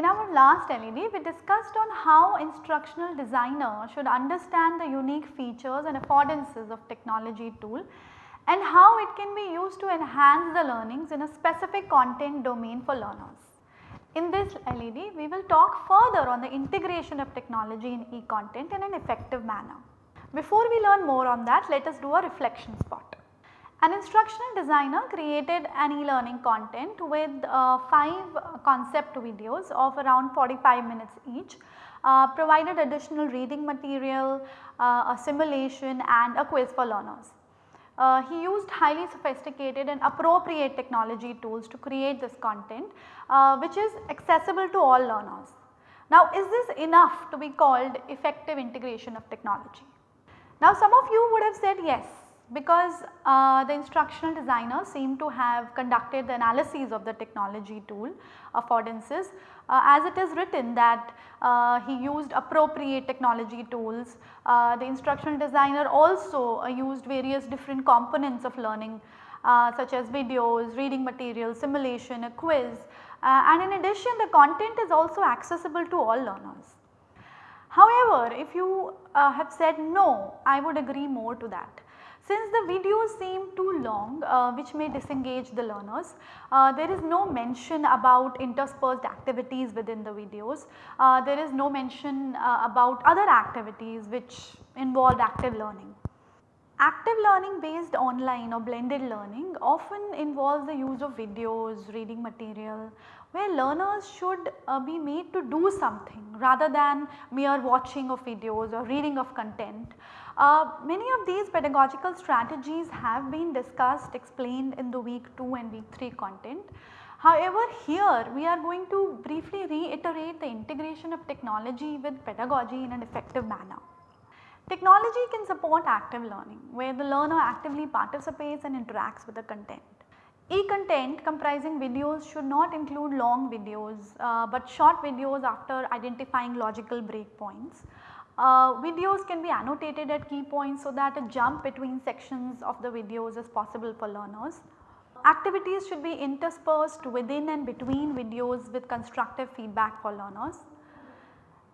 In our last LED, we discussed on how instructional designer should understand the unique features and affordances of technology tool and how it can be used to enhance the learnings in a specific content domain for learners. In this LED, we will talk further on the integration of technology in e-content in an effective manner. Before we learn more on that, let us do a reflection spot. An instructional designer created an e-learning content with uh, 5 concept videos of around 45 minutes each, uh, provided additional reading material, uh, a simulation and a quiz for learners. Uh, he used highly sophisticated and appropriate technology tools to create this content uh, which is accessible to all learners. Now is this enough to be called effective integration of technology? Now some of you would have said yes because uh, the instructional designer seem to have conducted the analyses of the technology tool affordances uh, as it is written that uh, he used appropriate technology tools. Uh, the instructional designer also uh, used various different components of learning uh, such as videos, reading material, simulation, a quiz and in addition the content is also accessible to all learners. However, if you have said no, I would agree more to that. Since the videos seem too long uh, which may disengage the learners, uh, there is no mention about interspersed activities within the videos. Uh, there is no mention uh, about other activities which involve active learning. Active learning based online or blended learning often involves the use of videos, reading material where learners should uh, be made to do something rather than mere watching of videos or reading of content. Uh, many of these pedagogical strategies have been discussed explained in the week 2 and week 3 content. However, here we are going to briefly reiterate the integration of technology with pedagogy in an effective manner. Technology can support active learning where the learner actively participates and interacts with the content. E-content comprising videos should not include long videos uh, but short videos after identifying logical breakpoints. Uh, videos can be annotated at key points so that a jump between sections of the videos is possible for learners. Activities should be interspersed within and between videos with constructive feedback for learners.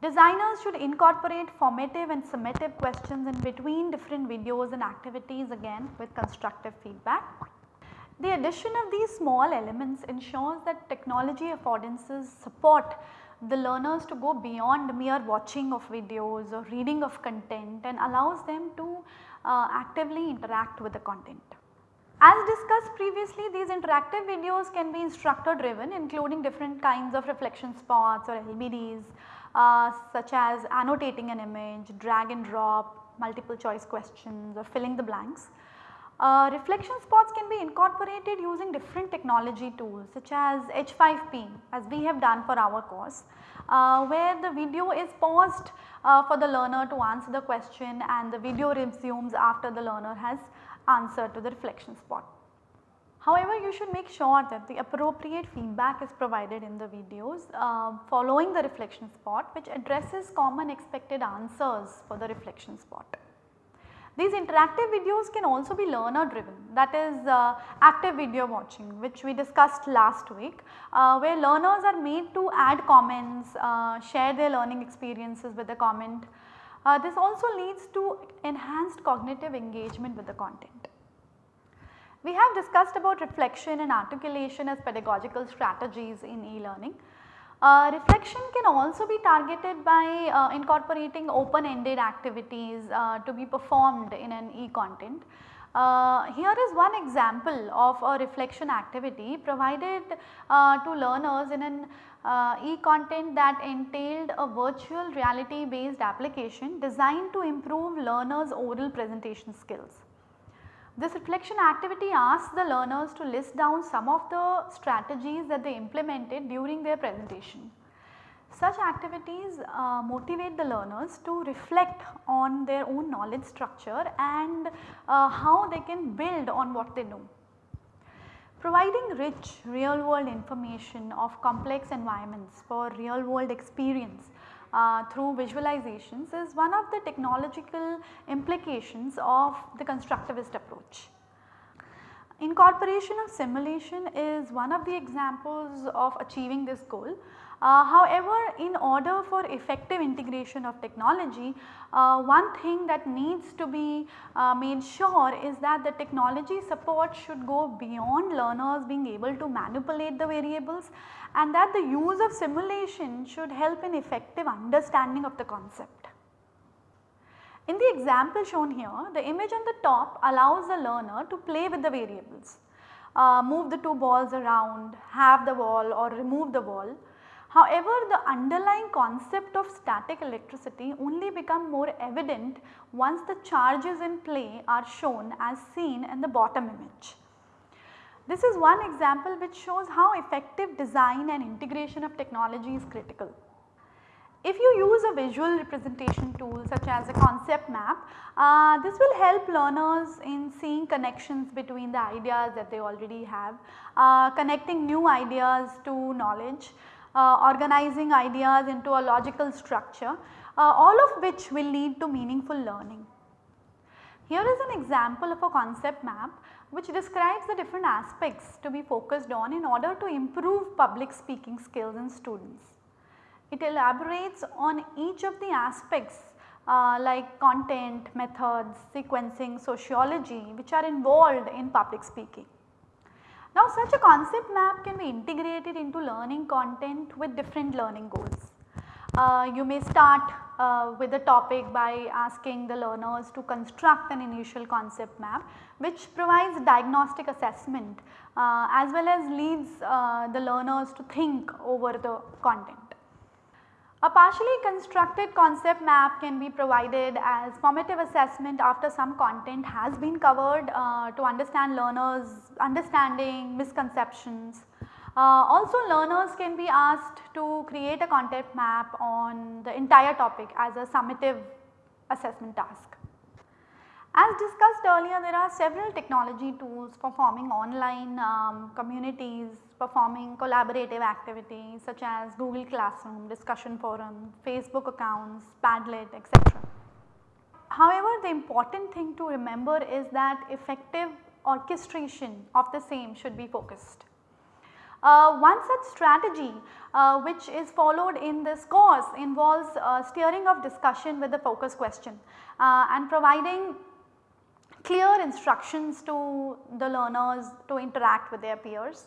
Designers should incorporate formative and summative questions in between different videos and activities again with constructive feedback. The addition of these small elements ensures that technology affordances support the learners to go beyond mere watching of videos or reading of content and allows them to uh, actively interact with the content. As discussed previously these interactive videos can be instructor driven including different kinds of reflection spots or LBDs uh, such as annotating an image, drag and drop, multiple choice questions or filling the blanks. Uh, reflection spots can be incorporated using different technology tools such as H5P as we have done for our course uh, where the video is paused uh, for the learner to answer the question and the video resumes after the learner has answered to the reflection spot. However, you should make sure that the appropriate feedback is provided in the videos uh, following the reflection spot which addresses common expected answers for the reflection spot. These interactive videos can also be learner driven that is uh, active video watching which we discussed last week uh, where learners are made to add comments, uh, share their learning experiences with a comment. Uh, this also leads to enhanced cognitive engagement with the content. We have discussed about reflection and articulation as pedagogical strategies in e-learning. Uh, reflection can also be targeted by uh, incorporating open ended activities uh, to be performed in an e-content. Uh, here is one example of a reflection activity provided uh, to learners in an uh, e-content that entailed a virtual reality based application designed to improve learners oral presentation skills. This reflection activity asks the learners to list down some of the strategies that they implemented during their presentation. Such activities uh, motivate the learners to reflect on their own knowledge structure and uh, how they can build on what they know. Providing rich real world information of complex environments for real world experience uh, through visualizations is one of the technological implications of the constructivist approach. Incorporation of simulation is one of the examples of achieving this goal. Uh, however, in order for effective integration of technology, uh, one thing that needs to be uh, made sure is that the technology support should go beyond learners being able to manipulate the variables and that the use of simulation should help in effective understanding of the concept. In the example shown here, the image on the top allows the learner to play with the variables, uh, move the two balls around, have the ball or remove the ball. However, the underlying concept of static electricity only become more evident once the charges in play are shown as seen in the bottom image. This is one example which shows how effective design and integration of technology is critical. If you use a visual representation tool such as a concept map, uh, this will help learners in seeing connections between the ideas that they already have, uh, connecting new ideas to knowledge, organizing ideas into a logical structure, uh, all of which will lead to meaningful learning. Here is an example of a concept map which describes the different aspects to be focused on in order to improve public speaking skills in students. It elaborates on each of the aspects uh, like content, methods, sequencing, sociology which are involved in public speaking. Now such a concept map can be integrated into learning content with different learning goals. Uh, you may start uh, with the topic by asking the learners to construct an initial concept map which provides diagnostic assessment uh, as well as leads uh, the learners to think over the content. A partially constructed concept map can be provided as formative assessment after some content has been covered uh, to understand learners understanding misconceptions. Uh, also learners can be asked to create a concept map on the entire topic as a summative assessment task. As discussed earlier there are several technology tools for forming online um, communities, performing collaborative activities such as Google Classroom, discussion forum, Facebook accounts, Padlet etc. However, the important thing to remember is that effective orchestration of the same should be focused. Uh, one such strategy uh, which is followed in this course involves uh, steering of discussion with the focus question uh, and providing clear instructions to the learners to interact with their peers,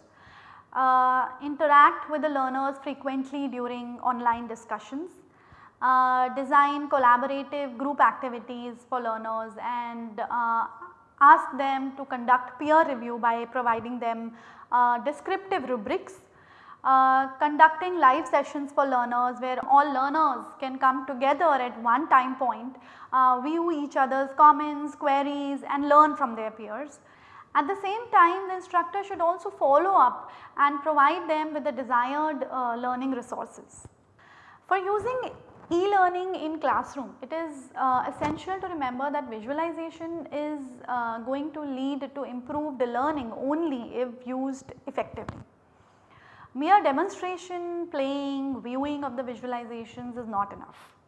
uh, interact with the learners frequently during online discussions, uh, design collaborative group activities for learners and uh, ask them to conduct peer review by providing them uh, descriptive rubrics uh, conducting live sessions for learners where all learners can come together at one time point, uh, view each other's comments, queries and learn from their peers. At the same time the instructor should also follow up and provide them with the desired uh, learning resources. For using e-learning in classroom, it is uh, essential to remember that visualization is uh, going to lead to improved learning only if used effectively. Mere demonstration, playing, viewing of the visualizations is not enough.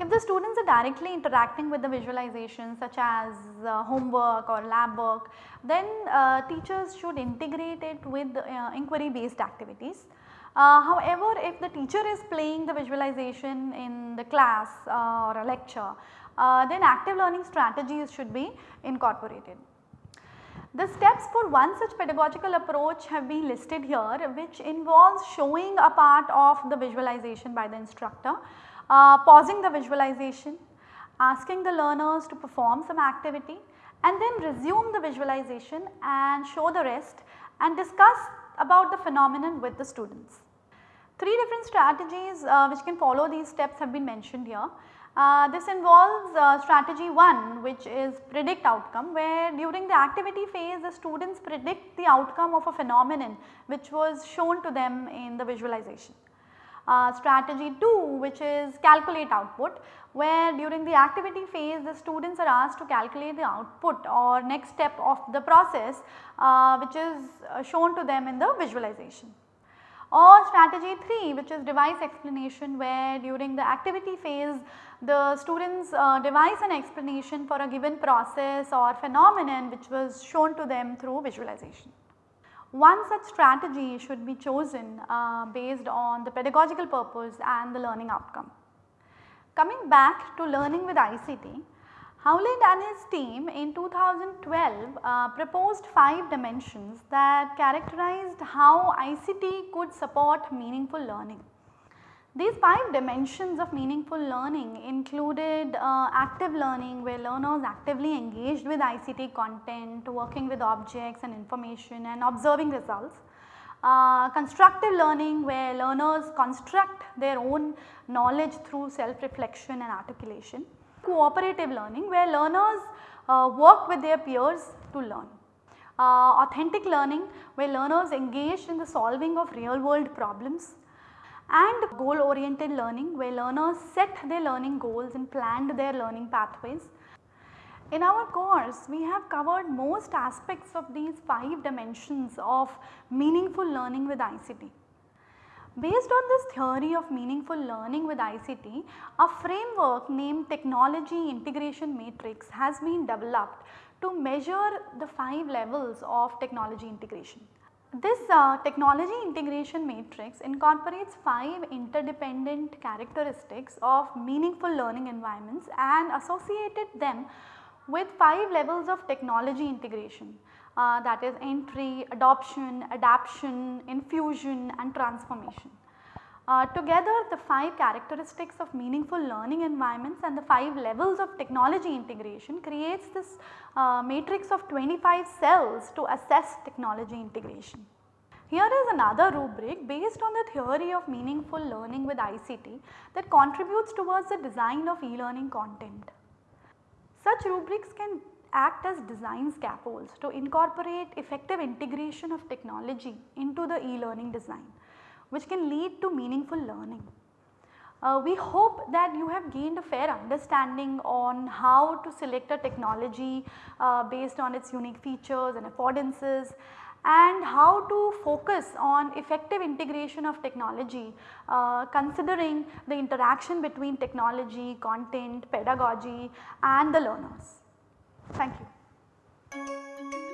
If the students are directly interacting with the visualizations such as uh, homework or lab work, then uh, teachers should integrate it with uh, inquiry based activities. Uh, however, if the teacher is playing the visualization in the class uh, or a lecture, uh, then active learning strategies should be incorporated. The steps for one such pedagogical approach have been listed here which involves showing a part of the visualization by the instructor, uh, pausing the visualization, asking the learners to perform some activity and then resume the visualization and show the rest and discuss about the phenomenon with the students. Three different strategies uh, which can follow these steps have been mentioned here. Uh, this involves uh, strategy 1 which is predict outcome where during the activity phase the students predict the outcome of a phenomenon which was shown to them in the visualization. Uh, strategy 2 which is calculate output where during the activity phase the students are asked to calculate the output or next step of the process uh, which is uh, shown to them in the visualization. Or strategy 3 which is device explanation where during the activity phase the students uh, devise an explanation for a given process or phenomenon which was shown to them through visualization. One such strategy should be chosen uh, based on the pedagogical purpose and the learning outcome. Coming back to learning with ICT, Howland and his team in 2012 uh, proposed 5 dimensions that characterized how ICT could support meaningful learning. These 5 dimensions of meaningful learning included uh, active learning where learners actively engaged with ICT content, working with objects and information and observing results. Uh, constructive learning where learners construct their own knowledge through self reflection and articulation cooperative learning where learners uh, work with their peers to learn. Uh, authentic learning where learners engage in the solving of real world problems and goal oriented learning where learners set their learning goals and planned their learning pathways. In our course we have covered most aspects of these 5 dimensions of meaningful learning with ICT. Based on this theory of meaningful learning with ICT, a framework named technology integration matrix has been developed to measure the 5 levels of technology integration. This uh, technology integration matrix incorporates 5 interdependent characteristics of meaningful learning environments and associated them with 5 levels of technology integration uh, that is entry, adoption, adaption, infusion and transformation. Uh, together the 5 characteristics of meaningful learning environments and the 5 levels of technology integration creates this uh, matrix of 25 cells to assess technology integration. Here is another rubric based on the theory of meaningful learning with ICT that contributes towards the design of e-learning content. Such rubrics can act as design scaffolds to incorporate effective integration of technology into the e-learning design which can lead to meaningful learning. Uh, we hope that you have gained a fair understanding on how to select a technology uh, based on its unique features and affordances and how to focus on effective integration of technology uh, considering the interaction between technology, content, pedagogy and the learners. Thank you.